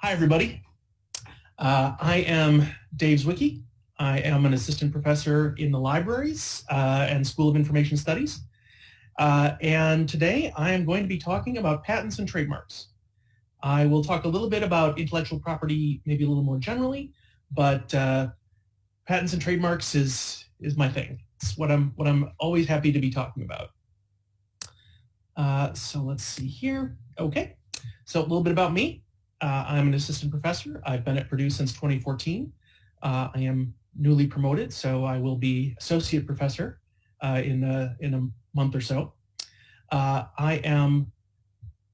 Hi, everybody. Uh, I am Dave Zwicky. I am an assistant professor in the libraries uh, and School of Information Studies. Uh, and today I am going to be talking about patents and trademarks. I will talk a little bit about intellectual property, maybe a little more generally, but uh, patents and trademarks is is my thing. It's what I'm what I'm always happy to be talking about. Uh, so let's see here. Okay, so a little bit about me. Uh, I'm an assistant professor. I've been at Purdue since 2014. Uh, I am newly promoted, so I will be associate professor uh, in, a, in a month or so. Uh, I am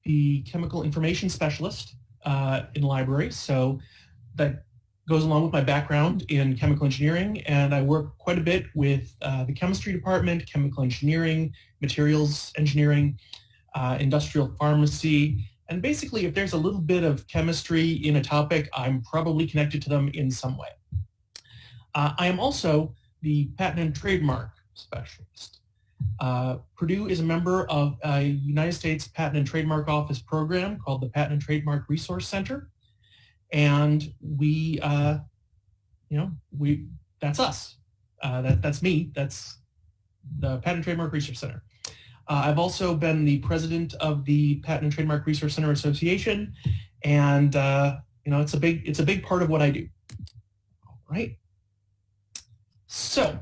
the chemical information specialist uh, in libraries, so that goes along with my background in chemical engineering, and I work quite a bit with uh, the chemistry department, chemical engineering, materials engineering, industrial pharmacy, and basically, if there's a little bit of chemistry in a topic, I'm probably connected to them in some way. Uh, I am also the patent and trademark specialist. Uh, Purdue is a member of a United States Patent and Trademark Office program called the Patent and Trademark Resource Center. And we, uh, you know, we that's us. Uh, that, that's me. That's the Patent and Trademark Research Center. Uh, I've also been the president of the Patent and Trademark Research Center Association, and uh, you know it's a big it's a big part of what I do. All right. So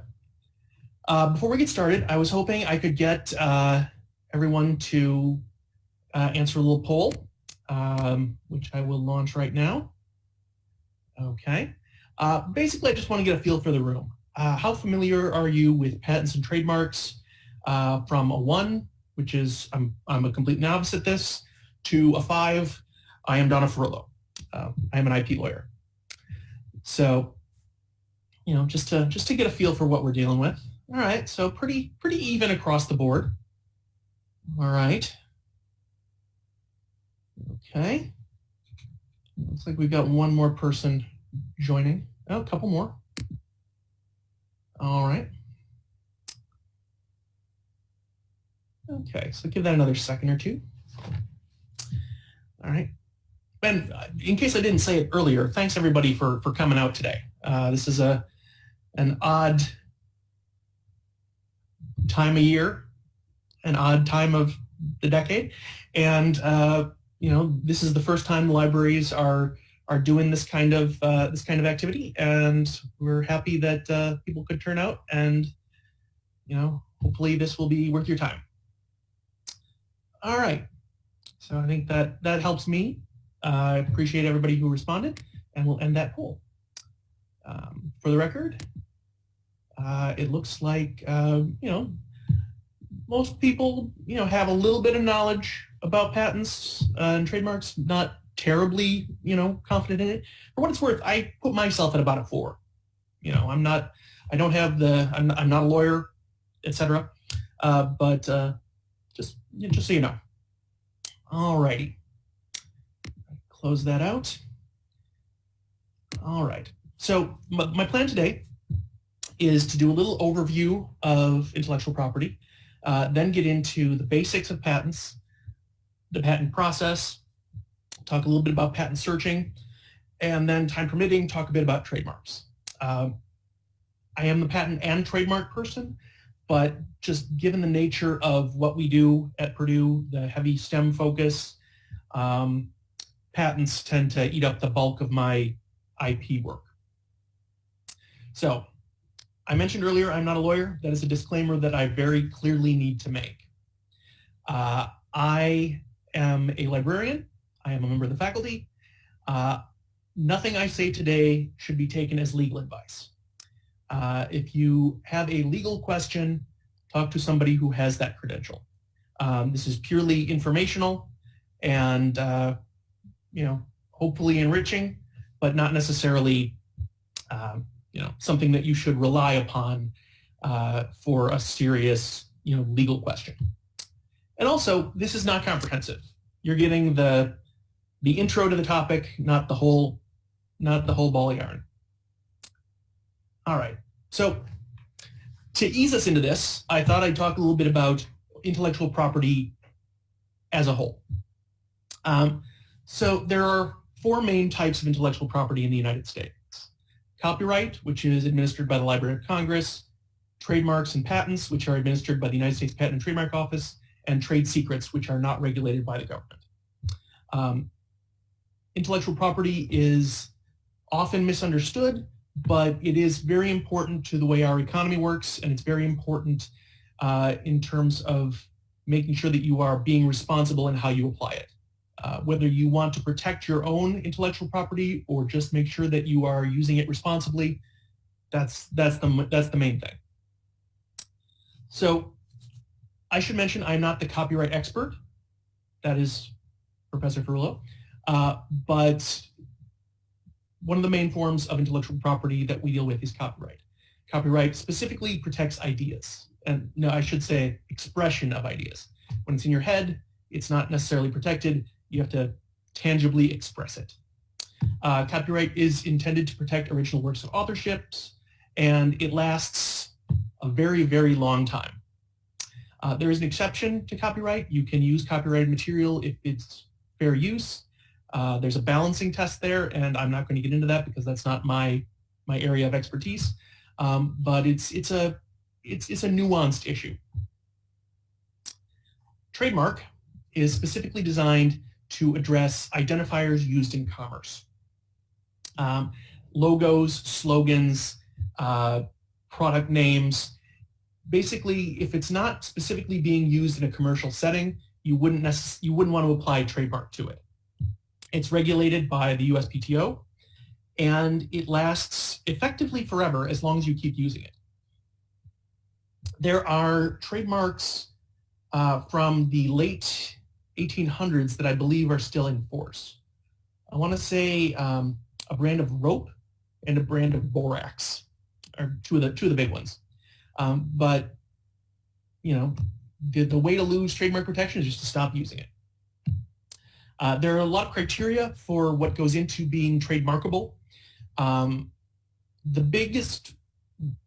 uh, before we get started, I was hoping I could get uh, everyone to uh, answer a little poll, um, which I will launch right now. Okay. Uh, basically, I just want to get a feel for the room. how familiar are you with patents and trademarks? Uh, from a one, which is I'm, I'm a complete novice at this, to a five, I am Donna Ferullo. Uh, I am an IP lawyer. So, you know, just to just to get a feel for what we're dealing with. All right, so pretty pretty even across the board. All right. Okay. Looks like we've got one more person joining. Oh, a couple more. All right. Okay, so give that another second or two. All right. Ben, in case I didn't say it earlier, thanks everybody for, for coming out today. Uh, this is a an odd time of year, an odd time of the decade, and uh, you know this is the first time libraries are are doing this kind of uh, this kind of activity, and we're happy that uh, people could turn out, and you know hopefully this will be worth your time. All right. So I think that that helps me. Uh, I appreciate everybody who responded, and we'll end that poll. Um, for the record, uh, it looks like, uh, you know, most people, you know, have a little bit of knowledge about patents uh, and trademarks, not terribly, you know, confident in it. For what it's worth, I put myself at about a four. You know, I'm not, I don't have the, I'm, I'm not a lawyer, etc. Uh, but uh, just, so you know. All righty. Close that out. All right. So my plan today is to do a little overview of intellectual property, uh, then get into the basics of patents, the patent process, talk a little bit about patent searching, and then time permitting, talk a bit about trademarks. Um, I am the patent and trademark person, but just given the nature of what we do at Purdue, the heavy STEM focus, um, patents tend to eat up the bulk of my IP work. So I mentioned earlier I'm not a lawyer. That is a disclaimer that I very clearly need to make. Uh, I am a librarian. I am a member of the faculty. Uh, nothing I say today should be taken as legal advice. Uh, if you have a legal question, talk to somebody who has that credential. Um, this is purely informational and, uh, you know, hopefully enriching, but not necessarily, um, you know, something that you should rely upon uh, for a serious, you know, legal question. And also, this is not comprehensive. You're getting the the intro to the topic, not the whole, not the whole ball of yarn. All right. So to ease us into this, I thought I'd talk a little bit about intellectual property as a whole. Um, so there are four main types of intellectual property in the United States. Copyright, which is administered by the Library of Congress, trademarks and patents, which are administered by the United States Patent and Trademark Office, and trade secrets, which are not regulated by the government. Um, intellectual property is often misunderstood, but it is very important to the way our economy works, and it's very important uh, in terms of making sure that you are being responsible in how you apply it. Uh, whether you want to protect your own intellectual property or just make sure that you are using it responsibly, that's, that's, the, that's the main thing. So I should mention I'm not the copyright expert. That is Professor Ferullo. Uh, but one of the main forms of intellectual property that we deal with is copyright. Copyright specifically protects ideas. And no, I should say expression of ideas. When it's in your head, it's not necessarily protected. You have to tangibly express it. Uh, copyright is intended to protect original works of authorships, and it lasts a very, very long time. Uh, there is an exception to copyright. You can use copyrighted material if it's fair use. Uh, there's a balancing test there, and I'm not going to get into that because that's not my my area of expertise. Um, but it's it's a it's it's a nuanced issue. Trademark is specifically designed to address identifiers used in commerce. Um, logos, slogans, uh, product names. Basically, if it's not specifically being used in a commercial setting, you wouldn't you wouldn't want to apply trademark to it. It's regulated by the USPTO, and it lasts effectively forever as long as you keep using it. There are trademarks uh, from the late 1800s that I believe are still in force. I want to say um, a brand of rope and a brand of borax are two of the two of the big ones. Um, but you know, the, the way to lose trademark protection is just to stop using it. Uh, there are a lot of criteria for what goes into being trademarkable. Um, the biggest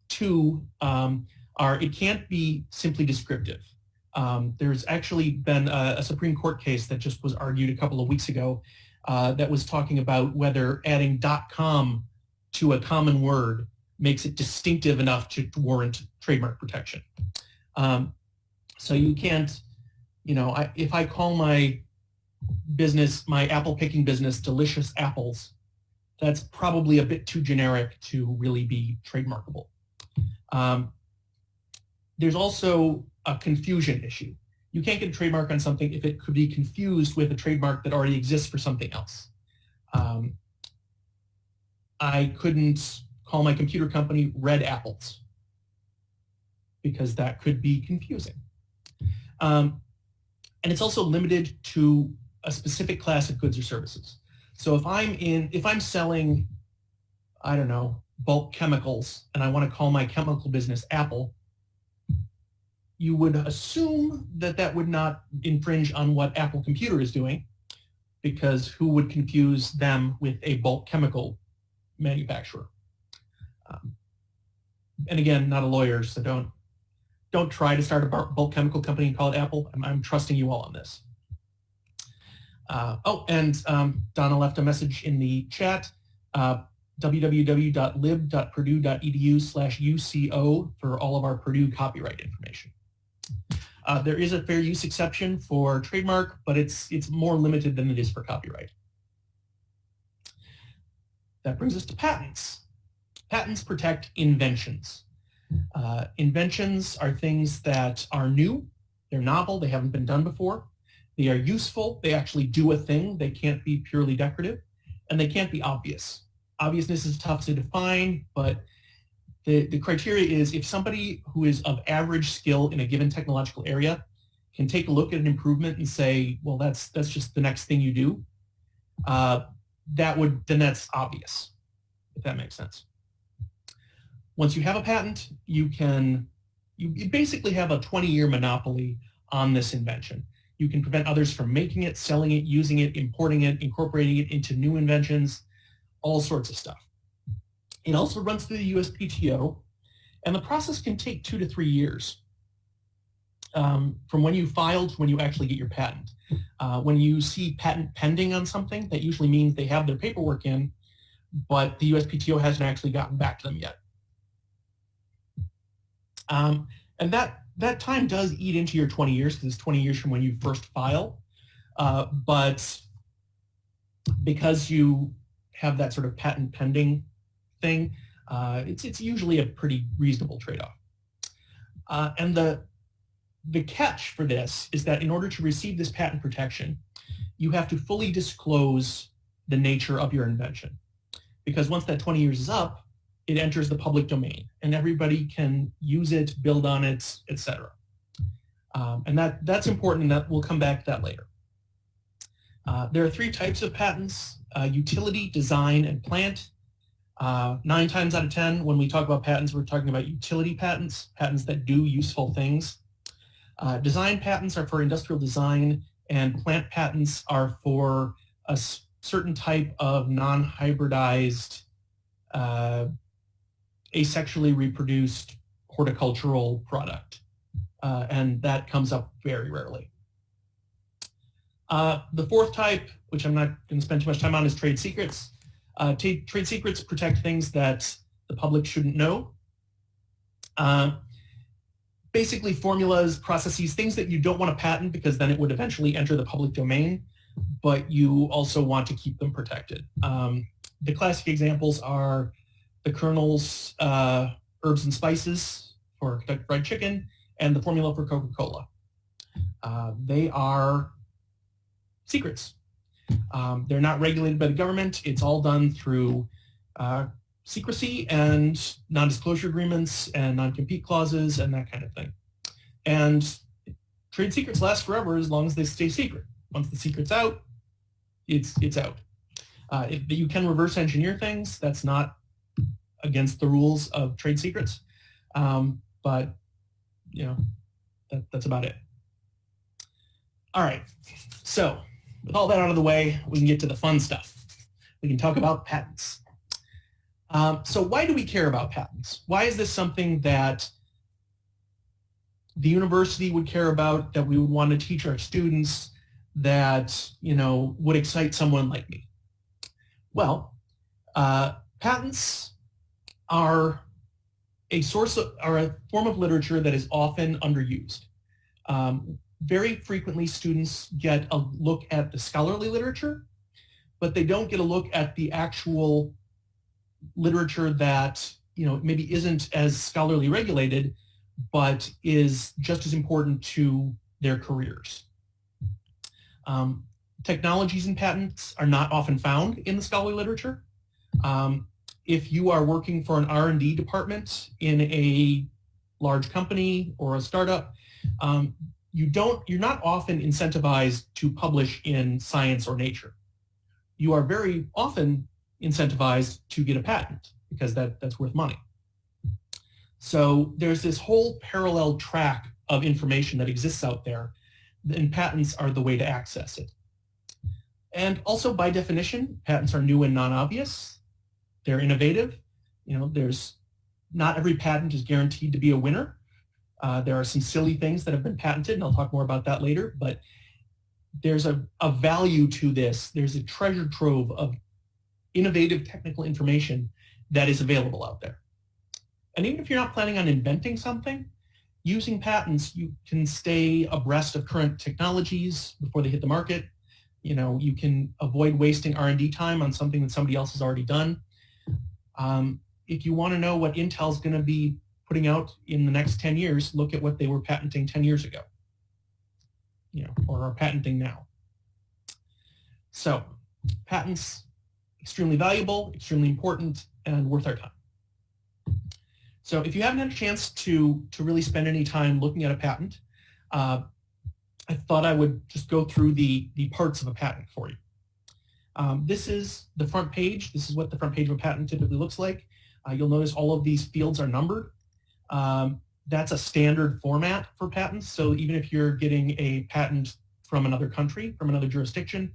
two um, are it can't be simply descriptive. Um, there's actually been a, a, Supreme Court case that just was argued a couple of weeks ago uh, that was talking about whether adding .com to a common word makes it distinctive enough to, warrant trademark protection. Um, so you can't, you know, I, if I call my business, my apple picking business, Delicious Apples, that's probably a bit too generic to really be trademarkable. Um, there's also a confusion issue. You can't get a trademark on something if it could be confused with a trademark that already exists for something else. Um, I couldn't call my computer company Red Apples because that could be confusing. Um, and it's also limited to a specific class of goods or services. So if I'm in, if I'm selling, I don't know, bulk chemicals and I want to call my chemical business Apple, you would assume that that would not infringe on what Apple Computer is doing because who would confuse them with a bulk chemical manufacturer? Um, and again, not a lawyer, so don't don't try to start a bulk chemical company and call it Apple. I'm, I'm trusting you all on this. Uh, oh, and um, Donna left a message in the chat, uh, www.lib.purdue.edu slash UCO for all of our Purdue copyright information. Uh, there is a fair use exception for trademark, but it's, it's more limited than it is for copyright. That brings us to patents. Patents protect inventions. Uh, inventions are things that are new, they're novel, they haven't been done before. They are useful, they actually do a thing, they can't be purely decorative, and they can't be obvious. Obviousness is tough to define, but the, the criteria is if somebody who is of average skill in a given technological area can take a look at an improvement and say, well, that's, that's just the next thing you do, uh, that would, then that's obvious, if that makes sense. Once you have a patent, you can, you basically have a 20-year monopoly on this invention. You can prevent others from making it, selling it, using it, importing it, incorporating it into new inventions, all sorts of stuff. It also runs through the USPTO, and the process can take two to three years um, from when you filed to when you actually get your patent. Uh, when you see patent pending on something, that usually means they have their paperwork in, but the USPTO hasn't actually gotten back to them yet. Um, and that, that time does eat into your 20 years because it's 20 years from when you first file. Uh, but because you have that sort of patent pending thing, uh, it's, it's usually a pretty reasonable trade-off. Uh, and the, the catch for this is that in order to receive this patent protection, you have to fully disclose the nature of your invention. Because once that 20 years is up, it enters the public domain and everybody can use it, build on it, etc. Um, and that, that's important and that we'll come back to that later. Uh, there are three types of patents, uh, utility, design, and plant. Uh, nine times out of 10, when we talk about patents, we're talking about utility patents, patents that do useful things. Uh, design patents are for industrial design, and plant patents are for a certain type of non-hybridized, uh, asexually reproduced horticultural product. Uh, and that comes up very rarely. Uh, the fourth type, which I'm not going to spend too much time on, is trade secrets. Uh, trade secrets protect things that the public shouldn't know. Uh, basically formulas, processes, things that you don't want to patent because then it would eventually enter the public domain, but you also want to keep them protected. Um, the classic examples are the Colonel's uh, herbs and spices for Kentucky Fried Chicken and the formula for Coca-Cola. Uh, they are secrets. Um, they're not regulated by the government. It's all done through uh, secrecy and non-disclosure agreements and non-compete clauses and that kind of thing. And trade secrets last forever as long as they stay secret. Once the secret's out, it's, it's out. Uh, if, you can reverse engineer things. That's not against the rules of trade secrets. Um, but, you know, that, that's about it. All right, so with all that out of the way, we can get to the fun stuff. We can talk about patents. Um, so why do we care about patents? Why is this something that the university would care about, that we would want to teach our students, that you know would excite someone like me? Well, uh, patents are a source of, are a form of literature that is often underused. Um, very frequently students get a look at the scholarly literature, but they don't get a look at the actual literature that you know maybe isn't as scholarly regulated, but is just as important to their careers. Um, technologies and patents are not often found in the scholarly literature. Um, if you are working for an R&D department in a large company or a startup, um, you don't, you're not often incentivized to publish in science or nature. You are very often incentivized to get a patent because that, that's worth money. So there's this whole parallel track of information that exists out there and patents are the way to access it. And also by definition, patents are new and non-obvious. They're innovative. You know, there's not every patent is guaranteed to be a winner. Uh, there are some silly things that have been patented, and I'll talk more about that later, but there's a, a value to this. There's a treasure trove of innovative technical information that is available out there. And even if you're not planning on inventing something, using patents, you can stay abreast of current technologies before they hit the market. You know, you can avoid wasting R&D time on something that somebody else has already done. Um, if you want to know what Intel's going to be putting out in the next 10 years, look at what they were patenting 10 years ago, you know, or are patenting now. So patents, extremely valuable, extremely important, and worth our time. So if you haven't had a chance to, to really spend any time looking at a patent, uh, I thought I would just go through the, the parts of a patent for you. Um, this is the front page. This is what the front page of a patent typically looks like. Uh, you'll notice all of these fields are numbered. Um, that's a standard format for patents. So even if you're getting a patent from another country, from another jurisdiction,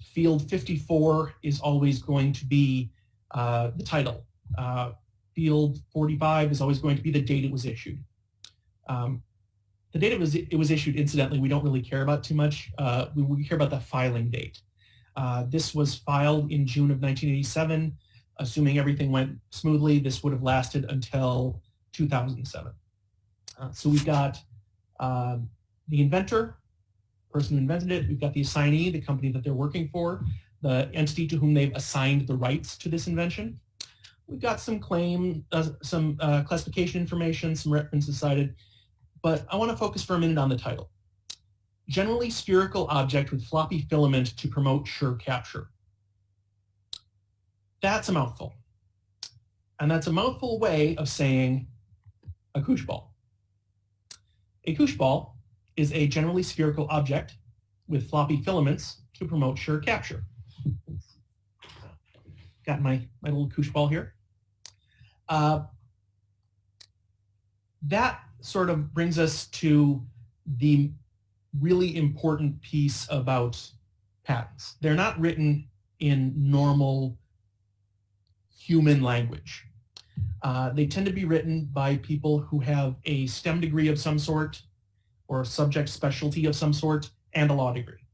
field 54 is always going to be uh, the title. Uh, field 45 is always going to be the date it was issued. Um, the date it was, it was issued, incidentally, we don't really care about too much. Uh, we, we, care about the filing date. Uh, this was filed in June of 1987. Assuming everything went smoothly, this would have lasted until 2007. Uh, so we've got um, the inventor, person who invented it. We've got the assignee, the company that they're working for, the entity to whom they've assigned the rights to this invention. We've got some claim, uh, some uh, classification information, some references cited, but I want to focus for a minute on the title. Generally spherical object with floppy filament to promote sure capture. That's a mouthful. And that's a mouthful way of saying a koosh ball. A koosh ball is a generally spherical object with floppy filaments to promote sure capture. Got my, my little koosh ball here. Uh, that sort of brings us to the really important piece about patents. They're not written in normal human language. Uh, they tend to be written by people who have a STEM degree of some sort or a subject specialty of some sort and a law degree.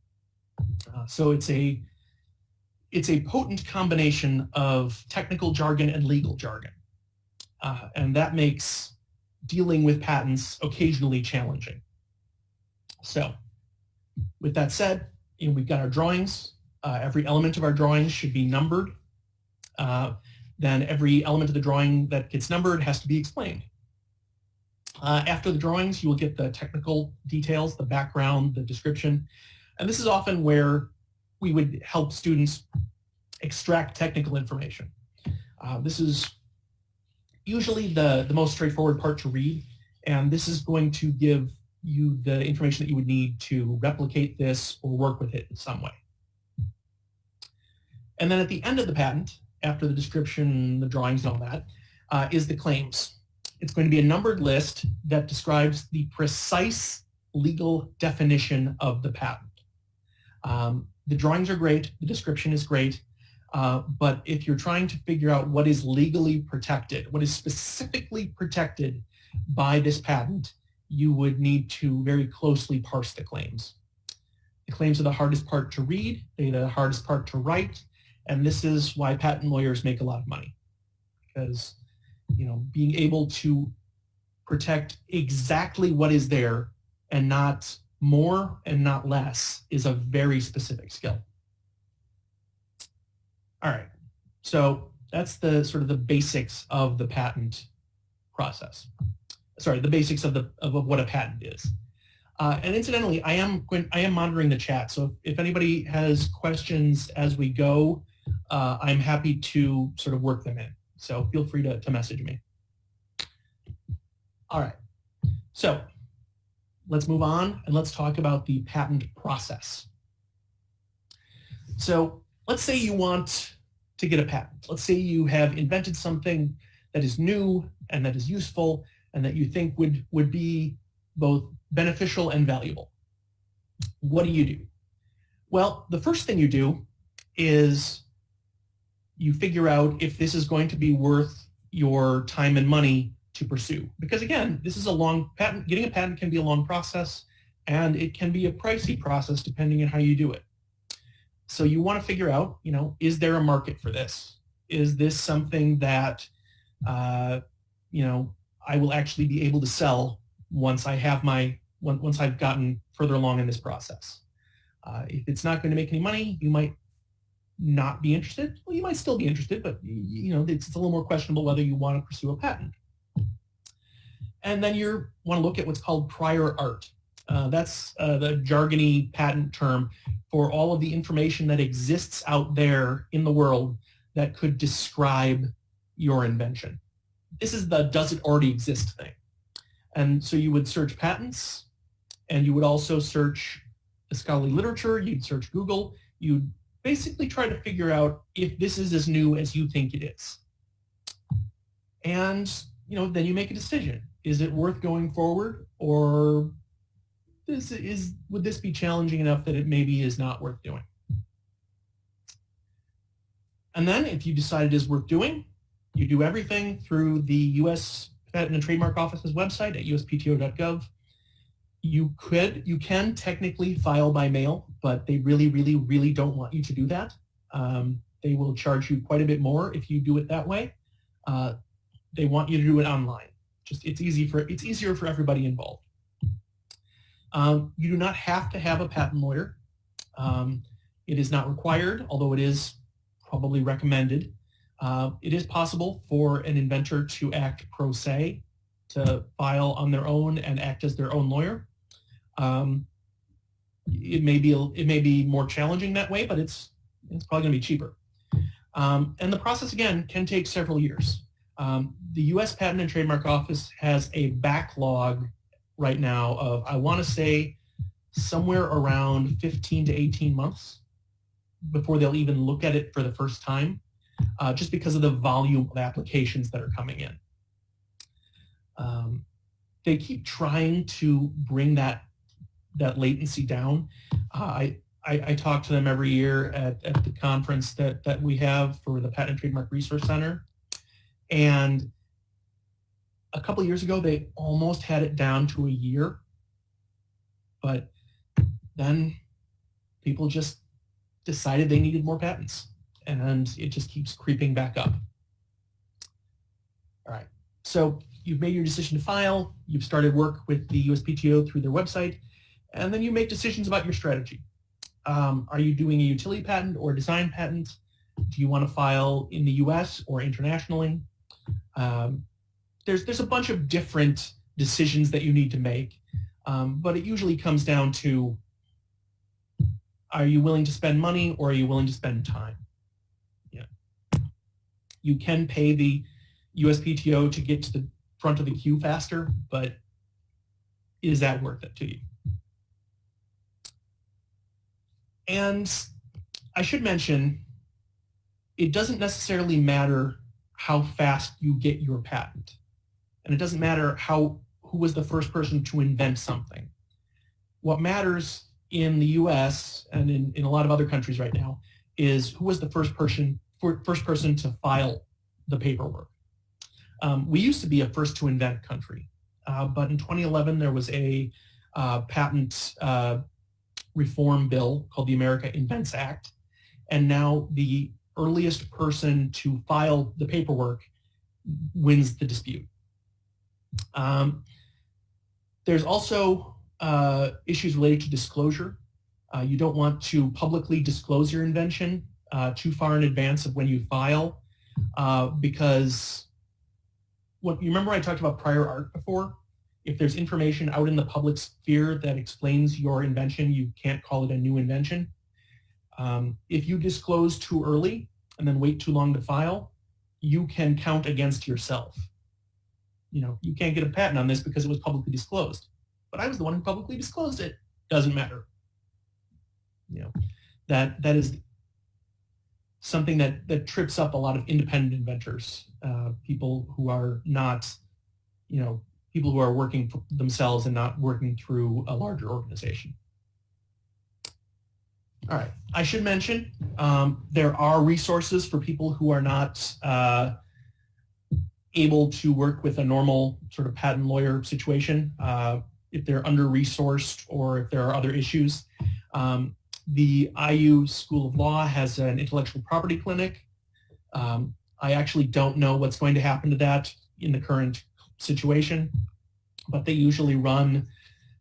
Uh, so it's a it's a potent combination of technical jargon and legal jargon. Uh, and that makes dealing with patents occasionally challenging. So with that said, know, we've got our drawings. Uh, every element of our drawings should be numbered. Uh, then every element of the drawing that gets numbered has to be explained. Uh, after the drawings, you will get the technical details, the background, the description. And this is often where we would help students extract technical information. Uh, this is usually the, the most straightforward part to read, and this is going to give you the information that you would need to replicate this or work with it in some way. And then at the end of the patent, after the description, the drawings and all that, uh, is the claims. It's going to be a numbered list that describes the precise legal definition of the patent. Um, the drawings are great, the description is great, uh, but if you're trying to figure out what is legally protected, what is specifically protected by this patent, you would need to very closely parse the claims. The claims are the hardest part to read, they're the hardest part to write, and this is why patent lawyers make a lot of money. Because you know, being able to protect exactly what is there and not more and not less is a very specific skill. All right, so that's the sort of the basics of the patent process. Sorry, the basics of the of what a patent is. Uh, and incidentally, I am I am monitoring the chat. So if anybody has questions as we go, uh, I'm happy to sort of work them in. So feel free to, to message me. All right. So let's move on and let's talk about the patent process. So let's say you want to get a patent. Let's say you have invented something that is new and that is useful and that you think would, would be both beneficial and valuable. What do you do? Well, the first thing you do is you figure out if this is going to be worth your time and money to pursue. Because again, this is a long patent, getting a patent can be a long process and it can be a pricey process depending on how you do it. So you want to figure out, you know, is there a market for this? Is this something that, uh, you know, I will actually be able to sell once I have my, once I've gotten further along in this process? Uh, if it's not going to make any money, you might not be interested. Well, you might still be interested, but you know, it's, it's a little more questionable whether you want to pursue a patent. And then you want to look at what's called prior art. Uh, that's uh, the jargony patent term for all of the information that exists out there in the world that could describe your invention. This is the does it already exist thing. And so you would search patents, and you would also search the scholarly literature, you'd search Google, you'd basically try to figure out if this is as new as you think it is. And you know, then you make a decision. Is it worth going forward or this is would this be challenging enough that it maybe is not worth doing? And then if you decide it is worth doing, you do everything through the U.S. Patent and Trademark Office's website at uspto.gov. you could, you can technically file by mail, but they really, really, really don't want you to do that. Um, they will charge you quite a bit more if you do it that way. Uh, they want you to do it online. Just it's easy for it's easier for everybody involved. Um, you do not have to have a patent lawyer. Um, it is not required, although it is probably recommended. Uh, it is possible for an inventor to act pro se, to file on their own and act as their own lawyer. Um, it may be it may be more challenging that way, but it's it's probably going to be cheaper. Um, and the process again can take several years. Um, the U.S. Patent and Trademark Office has a backlog right now of I want to say somewhere around 15 to 18 months before they'll even look at it for the first time, uh, just because of the volume of applications that are coming in. Um, they keep trying to bring that that latency down. Uh, I, I, I, talk to them every year at, at the conference that, that we have for the Patent and Trademark Resource Center. And a couple years ago, they almost had it down to a year. But then people just decided they needed more patents. And it just keeps creeping back up. All right. So you've made your decision to file. You've started work with the USPTO through their website. And then you make decisions about your strategy. Um, are you doing a utility patent or a design patent? Do you want to file in the US or internationally? Um, there's, there's a bunch of different decisions that you need to make, um, but it usually comes down to are you willing to spend money or are you willing to spend time? You can pay the USPTO to get to the front of the queue faster, but is that worth it to you? And I should mention, it doesn't necessarily matter how fast you get your patent. And it doesn't matter how who was the first person to invent something. What matters in the US and in, in a lot of other countries right now is who was the first person first person to file the paperwork. Um, we used to be a first to invent country, uh, but in 2011 there was a uh, patent uh, reform bill called the America Invents Act, and now the earliest person to file the paperwork wins the dispute. Um, there's also uh, issues related to disclosure. Uh, you don't want to publicly disclose your invention uh, too far in advance of when you file uh, because what you remember I talked about prior art before? If there's information out in the public sphere that explains your invention, you can't call it a new invention. Um, if you disclose too early and then wait too long to file, you can count against yourself. You know, you can't get a patent on this because it was publicly disclosed. But I was the one who publicly disclosed it. Doesn't matter. You know, that that is something that that trips up a lot of independent inventors, uh, people who are not, you know, people who are working for themselves and not working through a larger organization. All right, I should mention um, there are resources for people who are not uh, able to work with a normal sort of patent lawyer situation, uh, if they're under-resourced or if there are other issues. Um, the IU School of Law has an intellectual property clinic. Um, I actually don't know what's going to happen to that in the current situation, but they usually run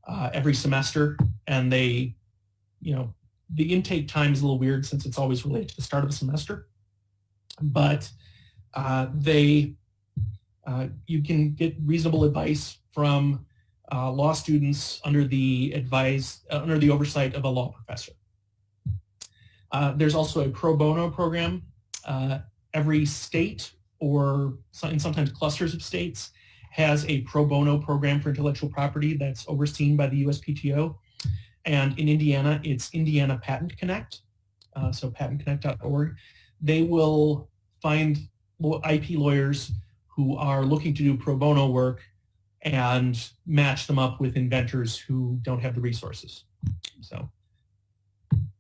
uh, every semester and they, you know, the intake time is a little weird since it's always related to the start of the semester, but uh, they, uh, you can get reasonable advice from uh, law students under the advice, uh, under the oversight of a law professor. Uh, there's also a pro bono program. Uh, every state or and sometimes clusters of states has a pro bono program for intellectual property that's overseen by the USPTO. And in Indiana, it's Indiana Patent Connect, uh, so patentconnect.org. They will find IP lawyers who are looking to do pro bono work and match them up with inventors who don't have the resources. So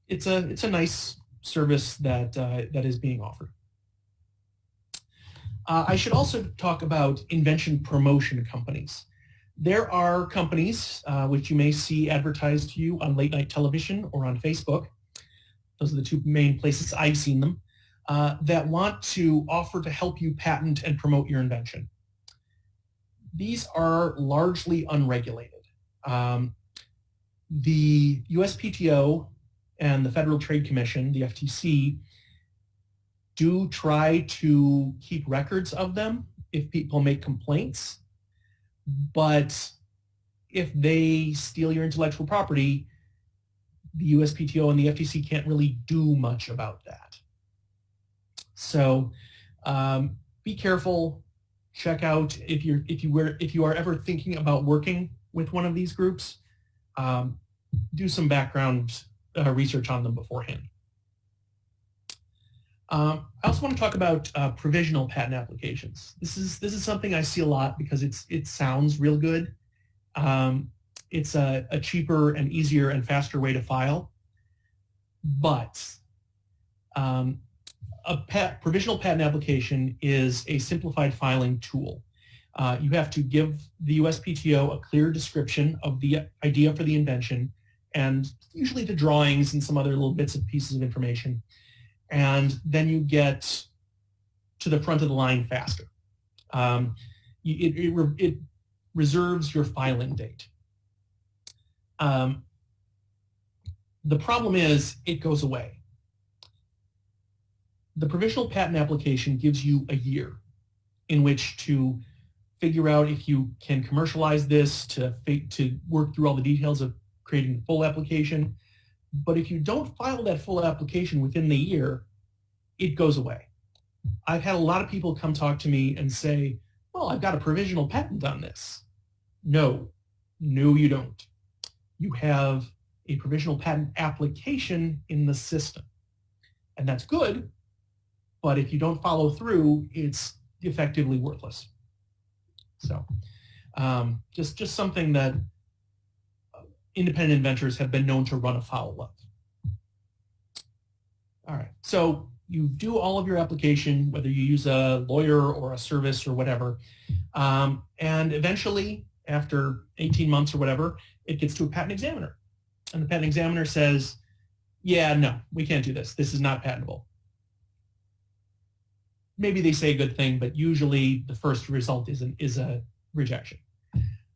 it's a it's a nice service that uh, that is being offered. Uh, I should also talk about invention promotion companies. There are companies uh, which you may see advertised to you on late night television or on Facebook. Those are the two main places I've seen them uh, that want to offer to help you patent and promote your invention. These are largely unregulated. Um, the USPTO and the Federal Trade Commission, the FTC, do try to keep records of them if people make complaints. But if they steal your intellectual property, the USPTO and the FTC can't really do much about that. So um, be careful. Check out if you're if you were if you are ever thinking about working with one of these groups, um, do some background uh, research on them beforehand. Um, I also want to talk about uh, provisional patent applications. This is this is something I see a lot because it's it sounds real good. Um, it's a, a, cheaper and easier and faster way to file, but um, a pat, provisional patent application is a simplified filing tool. Uh, you have to give the USPTO a clear description of the idea for the invention and usually the drawings and some other little bits and pieces of information. And then you get to the front of the line faster. Um, it, it, it, reserves your filing date. Um, the problem is it goes away. The provisional patent application gives you a year in which to figure out if you can commercialize this, to, to work through all the details of creating full application. But if you don't file that full application within the year, it goes away. I've had a lot of people come talk to me and say, well, I've got a provisional patent on this. No, no, you don't. You have a provisional patent application in the system. And that's good, but if you don't follow through, it's effectively worthless. So um, just, just something that independent inventors have been known to run afoul of. All right, so you do all of your application, whether you use a lawyer or a service or whatever, um, and eventually, after 18 months or whatever, it gets to a patent examiner. And the patent examiner says, yeah, no, we can't do this. This is not patentable. Maybe they say a good thing, but usually the first result is, an, is a rejection.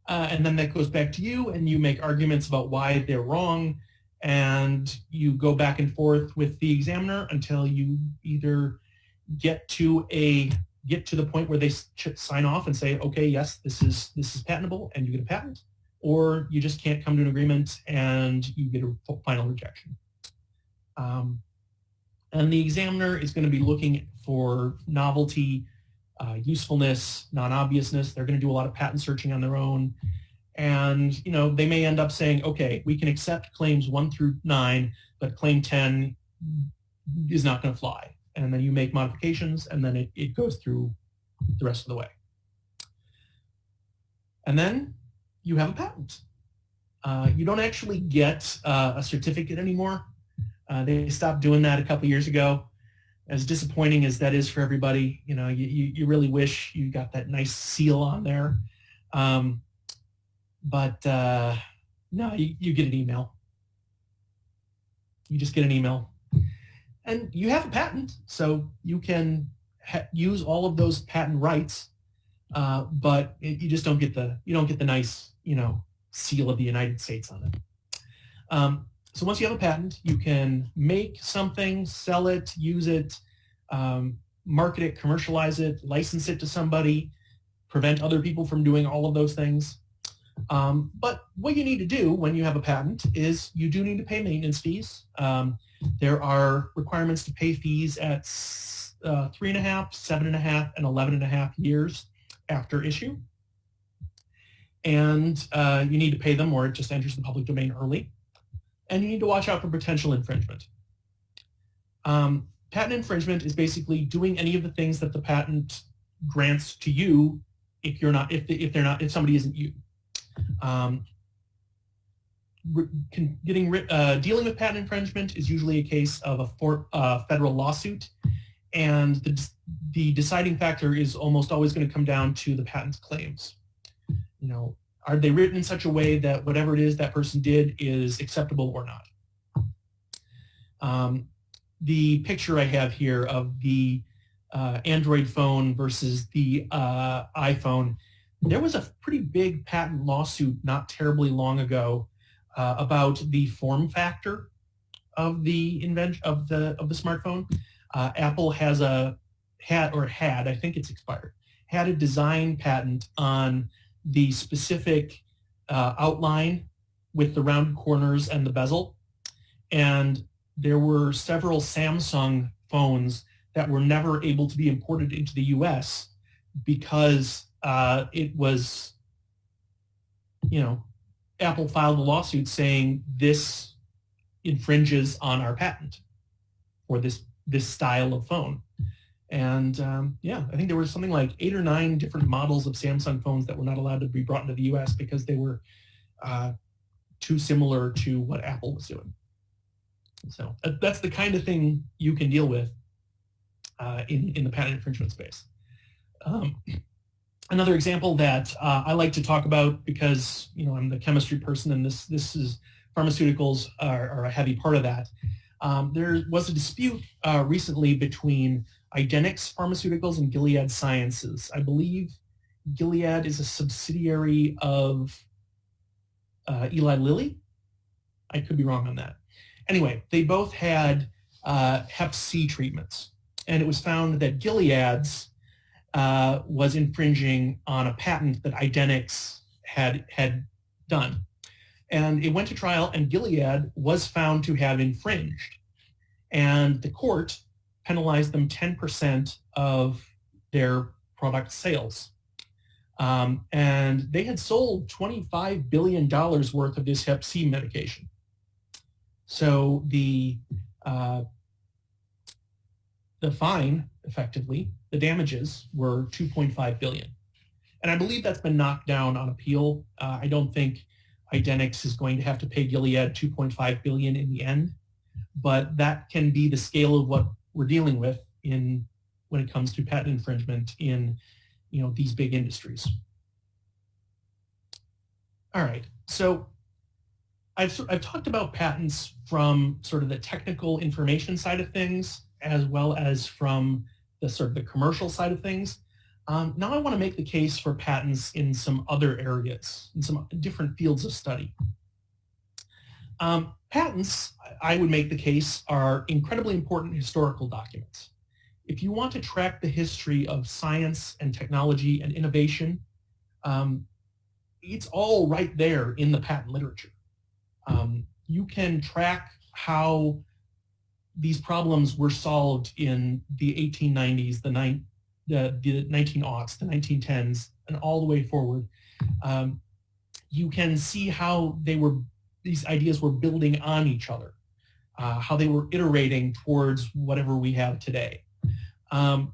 Uh, and then that goes back to you and you make arguments about why they're wrong and you go back and forth with the examiner until you either get to a get to the point where they sign off and say okay yes this is this is patentable and you get a patent or you just can't come to an agreement and you get a final rejection. Um, and the examiner is going to be looking for novelty uh, usefulness, non-obviousness. They're going to do a lot of patent searching on their own. And, you know, they may end up saying, okay, we can accept claims 1 through 9, but claim 10 is not going to fly. And then you make modifications, and then it, it goes through the rest of the way. And then you have a patent. Uh, you don't actually get uh, a certificate anymore. Uh, they stopped doing that a couple years ago as disappointing as that is for everybody, you know, you, you really wish you got that nice seal on there. Um, but uh, no, you, you get an email. You just get an email. And you have a patent, so you can use all of those patent rights, uh, but it, you just don't get the you don't get the nice you know seal of the United States on it. Um, so once you have a patent, you can make something, sell it, use it, um, market it, commercialize it, license it to somebody, prevent other people from doing all of those things. Um, but what you need to do when you have a patent is you do need to pay maintenance fees. Um, there are requirements to pay fees at uh, three and a half, seven and a half, and eleven and a half years after issue. And uh, you need to pay them or it just enters the public domain early and you need to watch out for potential infringement. Um, patent infringement is basically doing any of the things that the patent grants to you if you're not, if, if they're not, if somebody isn't you. Um, getting uh, dealing with patent infringement is usually a case of a for, uh, federal lawsuit, and the, the deciding factor is almost always going to come down to the patent claims. You know, are they written in such a way that whatever it is that person did is acceptable or not? Um, the picture I have here of the uh, Android phone versus the uh, iPhone, there was a pretty big patent lawsuit not terribly long ago uh, about the form factor of the invention of the of the smartphone. Uh, Apple has a had or had, I think it's expired, had a design patent on the specific uh, outline with the round corners and the bezel. And there were several Samsung phones that were never able to be imported into the US because uh, it was, you know, Apple filed a lawsuit saying this infringes on our patent for this, this style of phone. And um, yeah, I think there was something like eight or nine different models of Samsung phones that were not allowed to be brought into the US because they were uh, too similar to what Apple was doing. So uh, that's the kind of thing you can deal with uh, in, in the patent infringement space. Um, another example that uh, I like to talk about because you know I'm the chemistry person and this, this is pharmaceuticals are, are a heavy part of that. Um, there was a dispute uh, recently between Idenix Pharmaceuticals and Gilead Sciences. I believe Gilead is a subsidiary of uh, Eli Lilly. I could be wrong on that. Anyway, they both had uh, Hep C treatments, and it was found that Gilead's uh, was infringing on a patent that Idenix had had done. And it went to trial, and Gilead was found to have infringed. And the court penalize them 10% of their product sales. Um, and they had sold $25 billion worth of this Hep C medication. So the, uh, the fine, effectively, the damages were 2.5 billion. And I believe that's been knocked down on appeal. Uh, I don't think Idenix is going to have to pay Gilead 2.5 billion in the end, but that can be the scale of what we're dealing with in when it comes to patent infringement in you know these big industries. All right, so I've, I've talked about patents from sort of the technical information side of things as well as from the sort of the commercial side of things. Um, now I want to make the case for patents in some other areas, in some different fields of study. Um, patents, I would make the case, are incredibly important historical documents. If you want to track the history of science and technology and innovation, um, it's all right there in the patent literature. Um, you can track how these problems were solved in the 1890s, the, nine, the, the 19aughts, the 1910s, and all the way forward. Um, you can see how they were these ideas were building on each other, uh, how they were iterating towards whatever we have today. Um,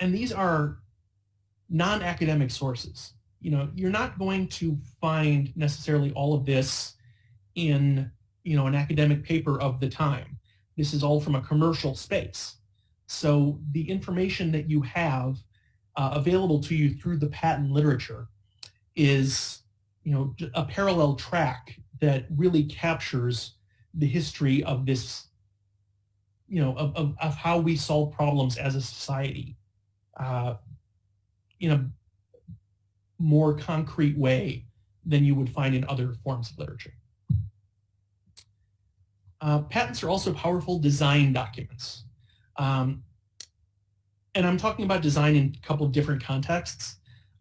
and these are non-academic sources. You know, you're not going to find necessarily all of this in, you know, an academic paper of the time. This is all from a commercial space. So the information that you have uh, available to you through the patent literature is you know, a parallel track that really captures the history of this, you know, of, of, of how we solve problems as a society uh, in a more concrete way than you would find in other forms of literature. Uh, patents are also powerful design documents. Um, and I'm talking about design in a couple of different contexts.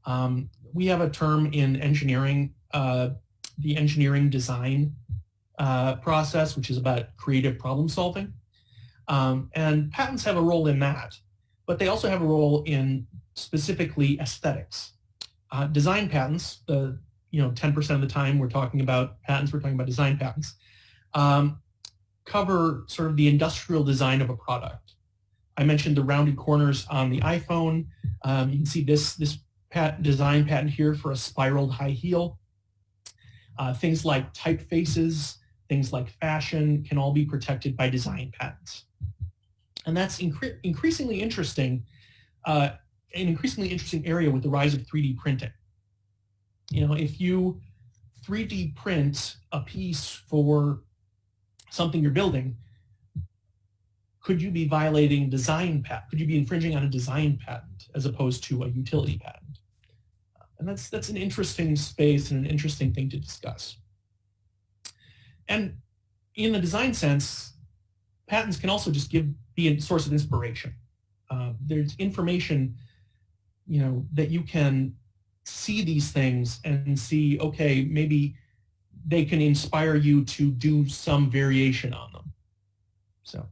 Um, we have a term in engineering, uh, the engineering design uh, process, which is about creative problem solving. Um, and patents have a role in that, but they also have a role in specifically aesthetics. Uh, design patents, the you know 10% of the time we're talking about patents, we're talking about design patents, um, cover sort of the industrial design of a product. I mentioned the rounded corners on the iPhone. Um, you can see this, this patent, design patent here for a spiraled high heel. Uh, things like typefaces, things like fashion can all be protected by design patents. And that's incre increasingly interesting, uh, an increasingly interesting area with the rise of 3D printing. You know, if you 3D print a piece for something you're building, could you be violating design patent? Could you be infringing on a design patent as opposed to a utility patent? And that's, that's an interesting space and an interesting thing to discuss. And in the design sense, patents can also just give be a source of inspiration. Uh, there's information, you know, that you can see these things and see, okay, maybe they can inspire you to do some variation on them. So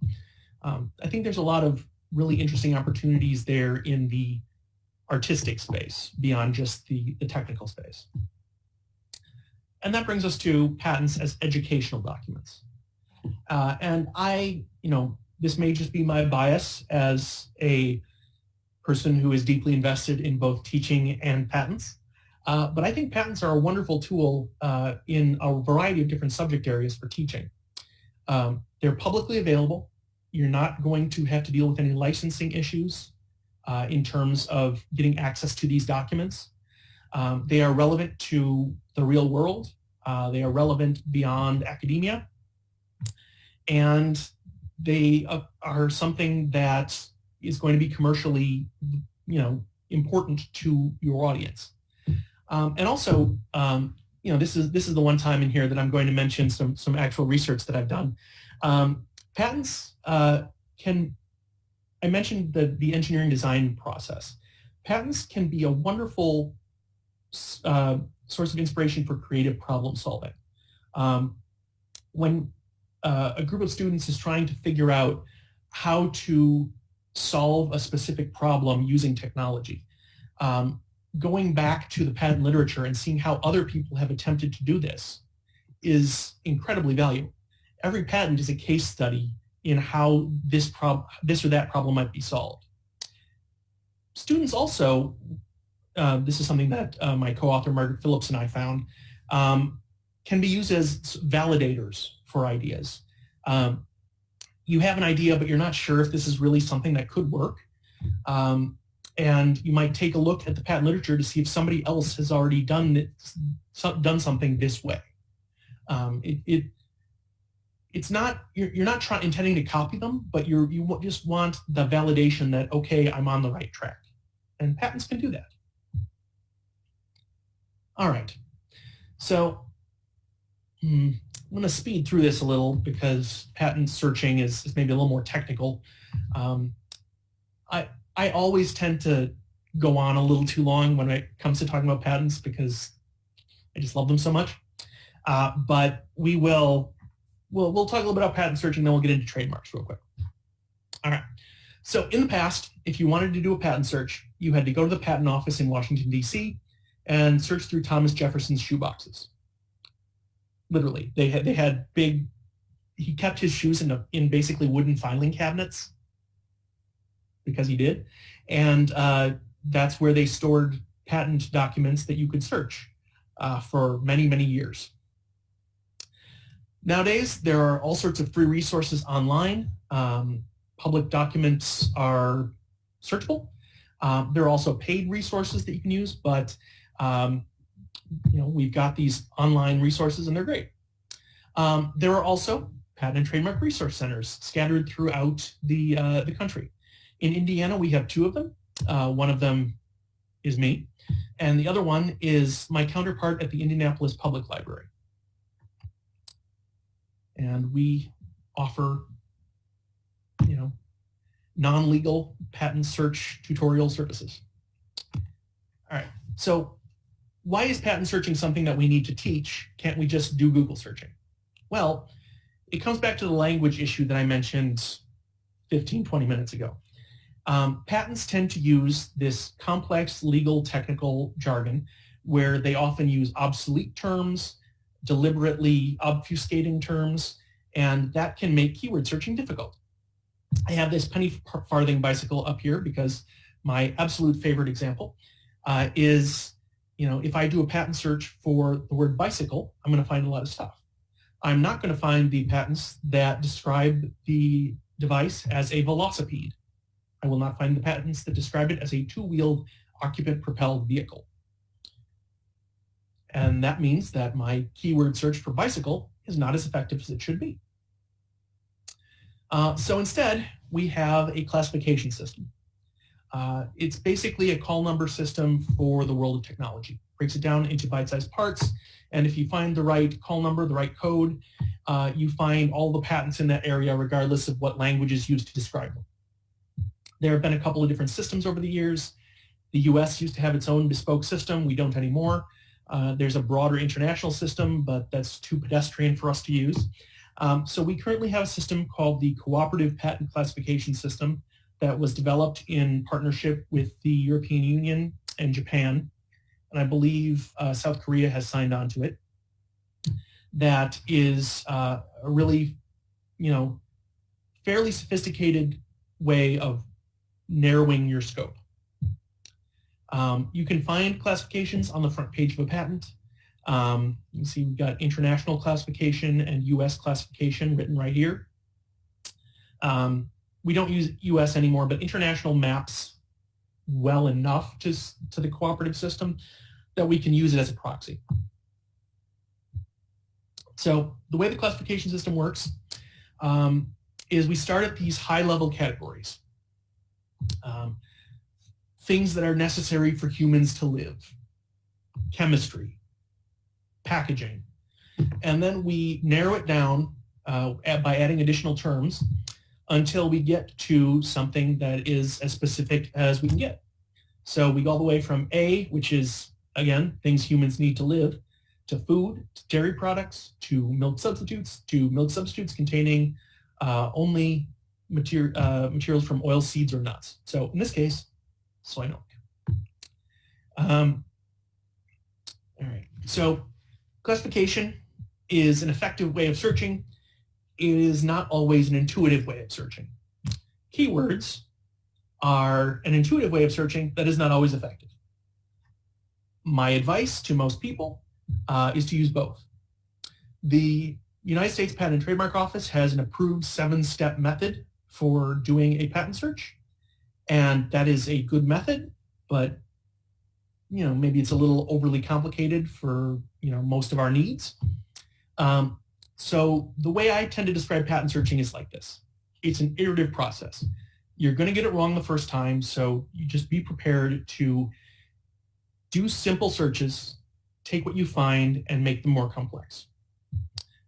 um, I think there's a lot of really interesting opportunities there in the artistic space beyond just the, the technical space. And that brings us to patents as educational documents. Uh, and I, you know, this may just be my bias as a person who is deeply invested in both teaching and patents. Uh, but I think patents are a wonderful tool uh, in a variety of different subject areas for teaching. Um, they're publicly available. You're not going to have to deal with any licensing issues uh, in terms of getting access to these documents. Um, they are relevant to the real world. Uh, they are relevant beyond academia. And they uh, are something that is going to be commercially, you know, important to your audience. Um, and also, um, you know, this is this is the one time in here that I'm going to mention some some actual research that I've done. Um, patents uh, can, I mentioned the the engineering design process. Patents can be a wonderful uh, source of inspiration for creative problem solving. Um, when uh, a group of students is trying to figure out how to solve a specific problem using technology. Um, going back to the patent literature and seeing how other people have attempted to do this is incredibly valuable. Every patent is a case study in how this, prob this or that problem might be solved. Students also, uh, this is something that uh, my co-author Margaret Phillips and I found, um, can be used as validators for ideas. Um, you have an idea, but you're not sure if this is really something that could work. Um, and you might take a look at the patent literature to see if somebody else has already done done something this way. Um, it, it, it's not you're, you're not trying intending to copy them, but you're you just want the validation that okay, I'm on the right track, and patents can do that. All right, so hmm, I'm going to speed through this a little because patent searching is, is maybe a little more technical. Um, I, I always tend to go on a little too long when it comes to talking about patents because I just love them so much. Uh, but we will, we'll, we'll talk a little bit about patent searching, then we'll get into trademarks real quick. All right. So in the past, if you wanted to do a patent search, you had to go to the patent office in Washington, D.C. and search through Thomas Jefferson's shoeboxes literally. They had they had big. He kept his shoes in a, in basically wooden filing cabinets because he did, and uh, that's where they stored patent documents that you could search uh, for many many years. Nowadays, there are all sorts of free resources online. Um, public documents are searchable. Um, there are also paid resources that you can use, but um, you know, we've got these online resources and they're great. Um, there are also patent and trademark resource centers scattered throughout the, uh, the country. In Indiana, we have two of them. Uh, one of them is me, and the other one is my counterpart at the Indianapolis Public Library. And we offer, you know, non-legal patent search tutorial services. All right, so why is patent searching something that we need to teach? Can't we just do Google searching? Well, it comes back to the language issue that I mentioned 15, 20 minutes ago. Um, patents tend to use this complex legal technical jargon where they often use obsolete terms, deliberately obfuscating terms, and that can make keyword searching difficult. I have this penny farthing bicycle up here because my absolute favorite example uh, is you know, if I do a patent search for the word bicycle, I'm going to find a lot of stuff. I'm not going to find the patents that describe the device as a velocipede. I will not find the patents that describe it as a two-wheeled occupant-propelled vehicle. And that means that my keyword search for bicycle is not as effective as it should be. Uh, so instead, we have a classification system. Uh, it's basically a call number system for the world of technology. Breaks it down into bite-sized parts, and if you find the right call number, the right code, uh, you find all the patents in that area regardless of what language is used to describe them. There have been a couple of different systems over the years. The US used to have its own bespoke system. We don't anymore. Uh, there's a broader international system, but that's too pedestrian for us to use. Um, so we currently have a system called the Cooperative Patent Classification System that was developed in partnership with the European Union and Japan. And I believe uh, South Korea has signed on to it. That is uh, a really, you know, fairly sophisticated way of narrowing your scope. Um, you can find classifications on the front page of a patent. Um, you can see we've got international classification and US classification written right here. Um, we don't use US anymore, but international maps well enough to, to the cooperative system that we can use it as a proxy. So the way the classification system works um, is we start at these high-level categories. Um, things that are necessary for humans to live. Chemistry, packaging. And then we narrow it down uh, by adding additional terms until we get to something that is as specific as we can get. So we go all the way from A, which is, again, things humans need to live, to food, to dairy products, to milk substitutes, to milk substitutes containing uh, only materi uh, materials from oil seeds or nuts. So in this case, milk. Um, all right, so classification is an effective way of searching is not always an intuitive way of searching. Keywords are an intuitive way of searching that is not always effective. My advice to most people uh, is to use both. The United States Patent and Trademark Office has an approved seven-step method for doing a patent search, and that is a good method, but you know maybe it's a little overly complicated for you know most of our needs. Um, so the way I tend to describe patent searching is like this. It's an iterative process. You're going to get it wrong the first time, so you just be prepared to do simple searches, take what you find, and make them more complex.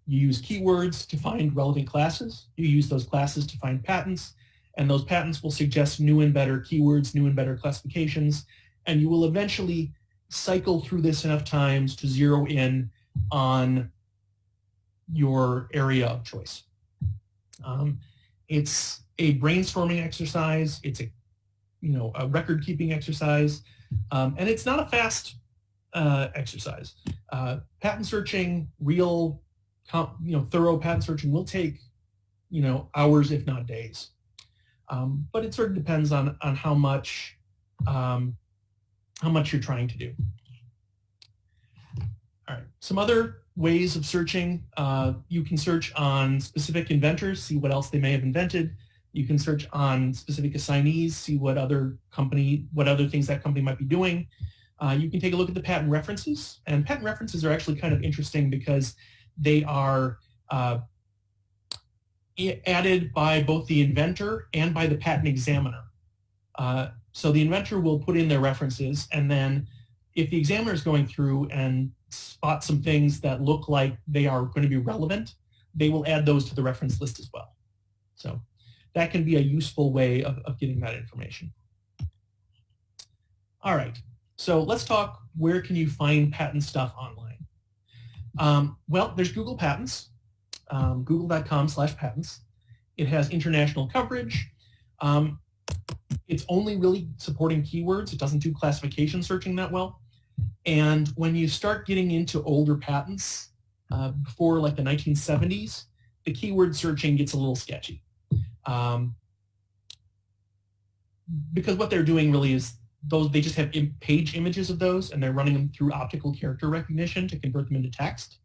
You use keywords to find relevant classes. You use those classes to find patents, and those patents will suggest new and better keywords, new and better classifications, and you will eventually cycle through this enough times to zero in on your area of choice. Um, it's a brainstorming exercise. It's a, you know, a record-keeping exercise, um, and it's not a fast uh, exercise. Uh, patent searching, real, you know, thorough patent searching will take, you know, hours if not days. Um, but it sort of depends on on how much um, how much you're trying to do. All right, some other ways of searching. Uh, you can search on specific inventors, see what else they may have invented. You can search on specific assignees, see what other company, what other things that company might be doing. Uh, you can take a look at the patent references, and patent references are actually kind of interesting because they are uh, added by both the inventor and by the patent examiner. Uh, so the inventor will put in their references, and then if the examiner is going through and spot some things that look like they are going to be relevant, they will add those to the reference list as well. So that can be a useful way of, of getting that information. All right, so let's talk where can you find patent stuff online. Um, well, there's Google Patents, um, google.com slash patents. It has international coverage. Um, it's only really supporting keywords. It doesn't do classification searching that well. And when you start getting into older patents, uh, before like the 1970s, the keyword searching gets a little sketchy. Um, because what they're doing really is those they just have page images of those and they're running them through optical character recognition to convert them into text.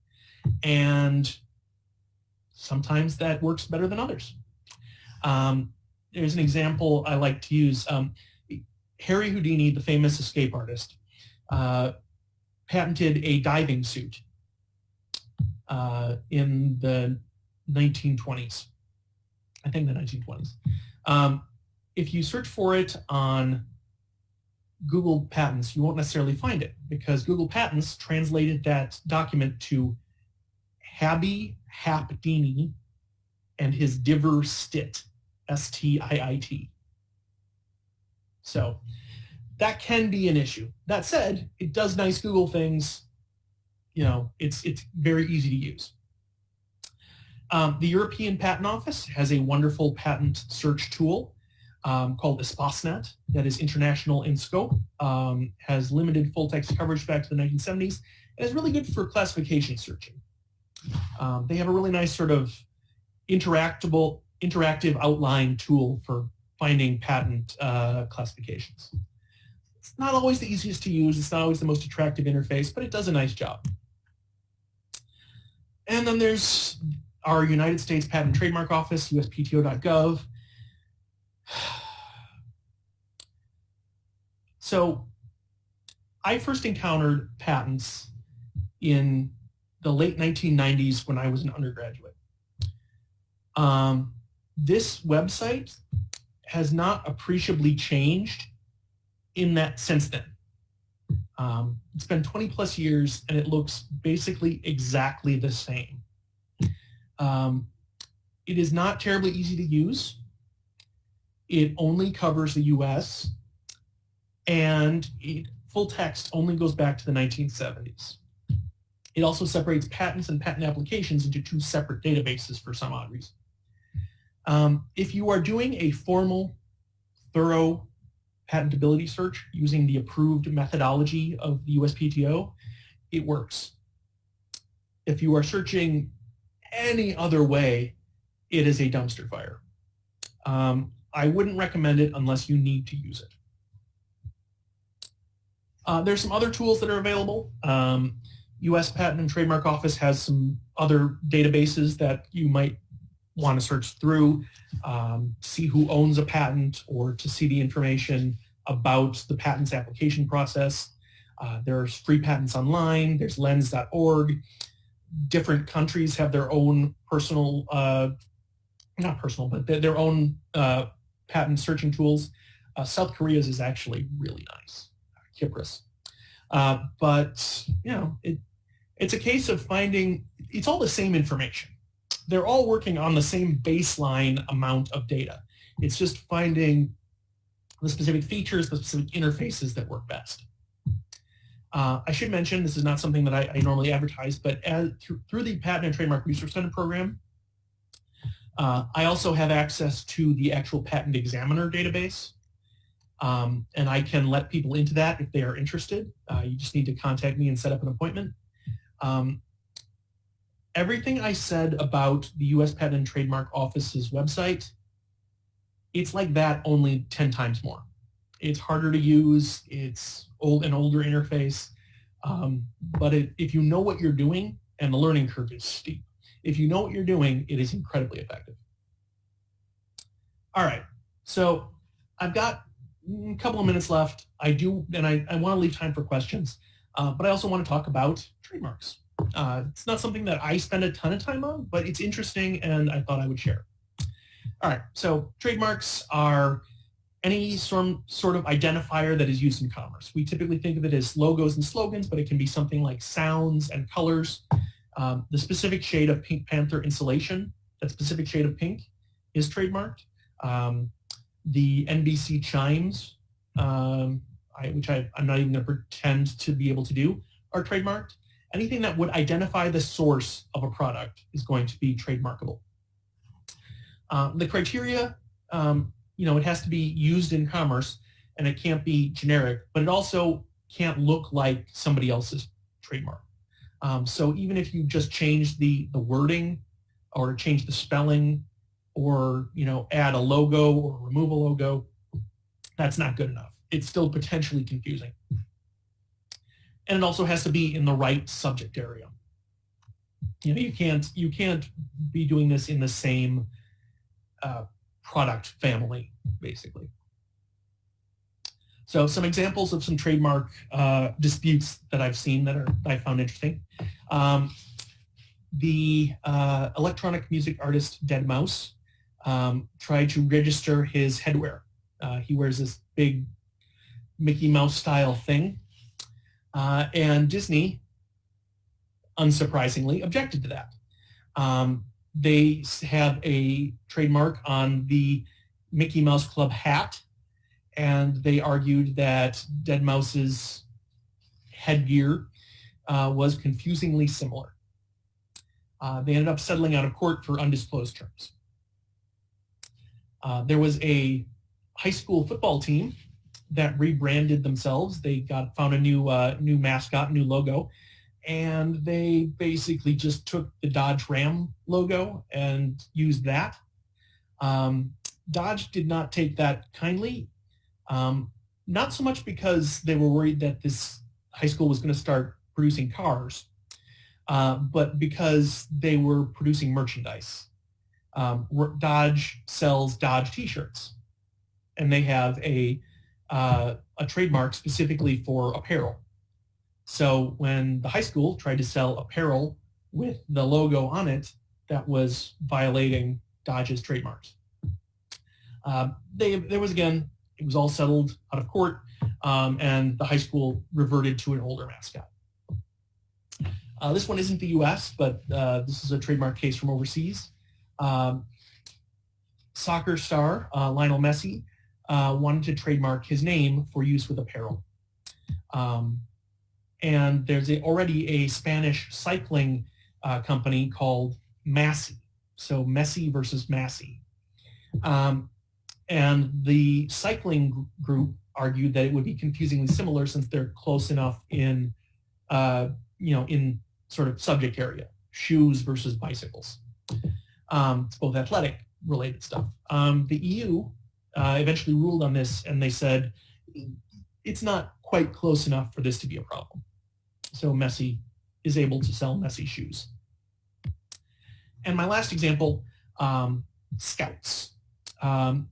And sometimes that works better than others. Um, there's an example I like to use. Um, Harry Houdini, the famous escape artist, uh, patented a diving suit uh, in the 1920s. I think the 1920s. Um, if you search for it on Google Patents, you won't necessarily find it because Google Patents translated that document to Habby Hapdini and his Diver Stit, S-T-I-I-T. So that can be an issue. That said, it does nice Google things. You know, it's, it's very easy to use. Um, the European Patent Office has a wonderful patent search tool um, called Espacenet that is international in scope, um, has limited full text coverage back to the 1970s, and is really good for classification searching. Um, they have a really nice sort of interactable, interactive outline tool for finding patent uh, classifications. It's not always the easiest to use, it's not always the most attractive interface, but it does a nice job. And then there's our United States Patent and Trademark Office, uspto.gov. So I first encountered patents in the late 1990s when I was an undergraduate. Um, this website has not appreciably changed in that since then. Um, it's been 20 plus years and it looks basically exactly the same. Um, it is not terribly easy to use. It only covers the US and it, full text only goes back to the 1970s. It also separates patents and patent applications into two separate databases for some odd reason. Um, if you are doing a formal, thorough patentability search using the approved methodology of the USPTO, it works. If you are searching any other way, it is a dumpster fire. Um, I wouldn't recommend it unless you need to use it. Uh, there's some other tools that are available. Um, U.S. Patent and Trademark Office has some other databases that you might want to search through, um, see who owns a patent or to see the information about the patent's application process. Uh, there's free patents online, there's lens.org. Different countries have their own personal, uh, not personal, but their own uh, patent searching tools. Uh, South Korea's is actually really nice. KIPRIS. Uh, but, you know, it, it's a case of finding, it's all the same information. They're all working on the same baseline amount of data. It's just finding the specific features, the specific interfaces that work best. Uh, I should mention, this is not something that I, I normally advertise, but as, through, through, the Patent and Trademark Research Center program, uh, I also have access to the actual patent examiner database. Um, and I can let people into that if they are interested. Uh, you just need to contact me and set up an appointment. Um, everything I said about the U.S. Patent and Trademark Office's website, it's like that only 10 times more. It's harder to use. It's old an older interface. Um, but it, if you know what you're doing, and the learning curve is steep, if you know what you're doing, it is incredibly effective. All right, so I've got a mm, couple of minutes left. I do, and I, I want to leave time for questions, uh, but I also want to talk about trademarks. Uh, it's not something that I spend a ton of time on, but it's interesting and I thought I would share. All right, so trademarks are any sort, sort of identifier that is used in commerce. We typically think of it as logos and slogans, but it can be something like sounds and colors. Um, the specific shade of Pink Panther insulation, that specific shade of pink, is trademarked. Um, the NBC chimes, um, I, which I, am not even going to pretend to be able to do, are trademarked. Anything that would identify the source of a product is going to be trademarkable. Um, the criteria, um, you know, it has to be used in commerce and it can't be generic, but it also can't look like somebody else's trademark. Um, so even if you just change the, the wording or change the spelling or you know add a logo or remove a logo, that's not good enough. It's still potentially confusing. And it also has to be in the right subject area. You know, you can't you can't be doing this in the same uh, product family, basically. So So some examples of some trademark uh, disputes that I've seen that, are, that I found interesting. Um, the uh, electronic music artist deadmau5 um, tried to register his headwear. Uh, he wears this big Mickey Mouse style thing. Uh, and Disney, unsurprisingly, objected to that. Um, they have a trademark on the Mickey Mouse Club hat, and they argued that deadmau5's headgear uh, was confusingly similar. Uh, they ended up settling out of court for undisclosed terms. Uh, there was a high school football team that rebranded themselves. They got found a new uh, new mascot, new logo, and they basically just took the Dodge Ram logo and used that. Um, Dodge did not take that kindly, um, not so much because they were worried that this high school was going to start producing cars, uh, but because they were producing merchandise. Um, Dodge sells Dodge t-shirts, and they have a, uh, a trademark specifically for apparel. So when the high school tried to sell apparel with the logo on it, that was violating Dodge's trademarks. Uh, they, there was, again, it was all settled out of court, um, and the high school reverted to an older mascot. Uh, this one isn't the U.S., but uh, this is a trademark case from overseas. Um, soccer star uh, Lionel Messi uh, wanted to trademark his name for use with apparel. Um, and there's a, already a Spanish cycling uh, company called Massi. So Messi versus Massi. Um, and the cycling group argued that it would be confusingly similar since they're close enough in, uh, you know, in sort of subject area, shoes versus bicycles. Um, it's both athletic related stuff. Um, the EU uh, eventually ruled on this and they said it's not quite close enough for this to be a problem. So Messi is able to sell Messi shoes. And my last example, um, Scouts. Um,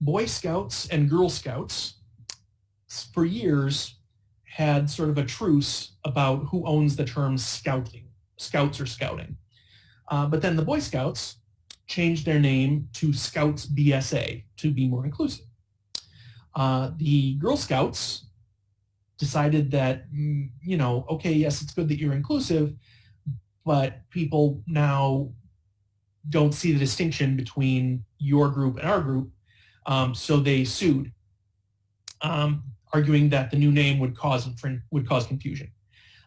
Boy Scouts and Girl Scouts for years had sort of a truce about who owns the term scouting, scouts or scouting. Uh, but then the Boy Scouts changed their name to Scouts BSA to be more inclusive. Uh, the Girl Scouts decided that, mm, you know, okay, yes, it's good that you're inclusive, but people now don't see the distinction between your group and our group, um, so they sued. Um, arguing that the new name would cause would cause confusion.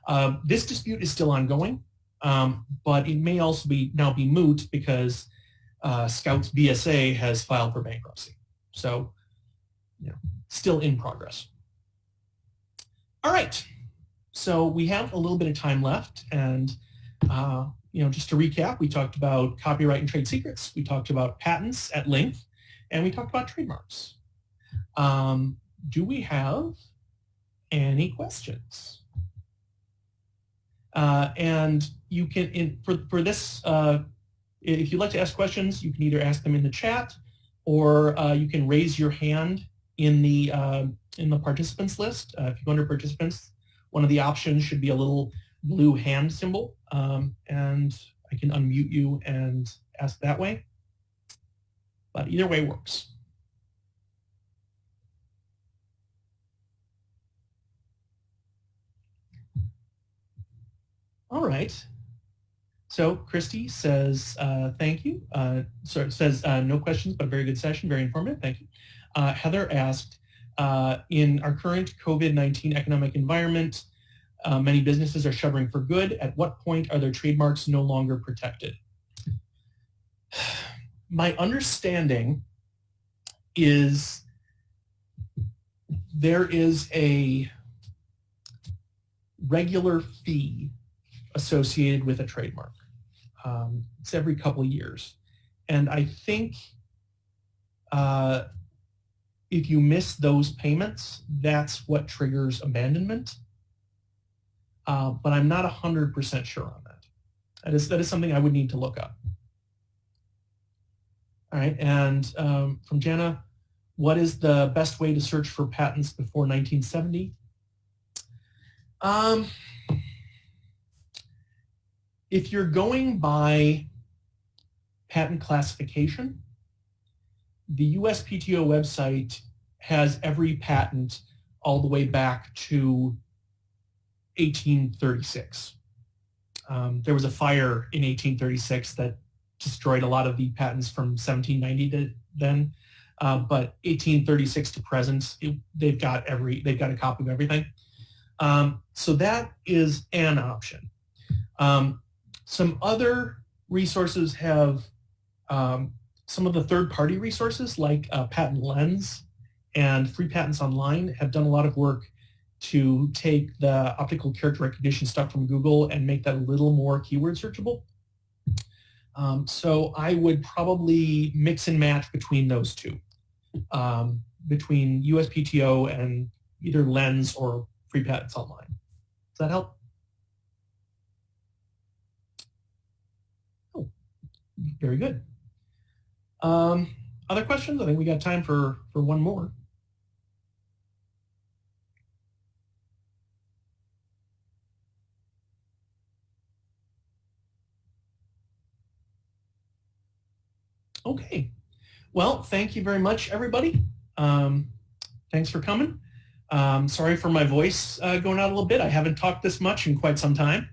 Uh, this dispute is still ongoing, um, but it may also be now be moot because uh, Scouts BSA has filed for bankruptcy. So, know, still in progress. All right, so we have a little bit of time left, and uh, you know, just to recap, we talked about copyright and trade secrets, we talked about patents at length, and we talked about trademarks. Um, do we have any questions? Uh, and you can, in, for, for this, uh, if you'd like to ask questions, you can either ask them in the chat or uh, you can raise your hand in the, uh, in the participants list. Uh, if you go under participants, one of the options should be a little blue hand symbol um, and I can unmute you and ask that way. But either way works. All right. So Christy says, uh, thank you. Uh, so says, uh, no questions, but a very good session, very informative. Thank you. Uh, Heather asked, uh, in our current COVID-19 economic environment, uh, many businesses are shuttering for good. At what point are their trademarks no longer protected? My understanding is there is a regular fee associated with a trademark. Um, it's every couple of years. And I think uh, if you miss those payments, that's what triggers abandonment. Uh, but I'm not 100% sure on that. That is, that is something I would need to look up. All right, and um, from Jana, what is the best way to search for patents before 1970? Um, if you're going by patent classification, the USPTO website has every patent all the way back to 1836. Um, there was a fire in 1836 that destroyed a lot of the patents from 1790 to then, uh, but 1836 to present, it, they've got every they've got a copy of everything. Um, so that is an option. Um, some other resources have um, some of the third-party resources like uh, Patent Lens and Free Patents Online have done a lot of work to take the optical character recognition stuff from Google and make that a little more keyword searchable. Um, so I would probably mix and match between those two, um, between USPTO and either Lens or Free Patents Online. Does that help? Oh, very good. Um, other questions? I think we got time for, for one more. Okay. Well, thank you very much, everybody. Um, thanks for coming. Um, sorry for my voice uh, going out a little bit. I haven't talked this much in quite some time.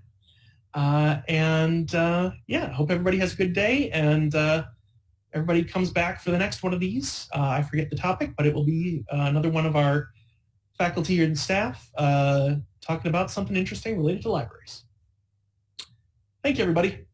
Uh, and uh, yeah, hope everybody has a good day and uh, everybody comes back for the next one of these. I forget the topic, but it will be another one of our faculty and staff talking about something interesting related to libraries. Thank you, everybody.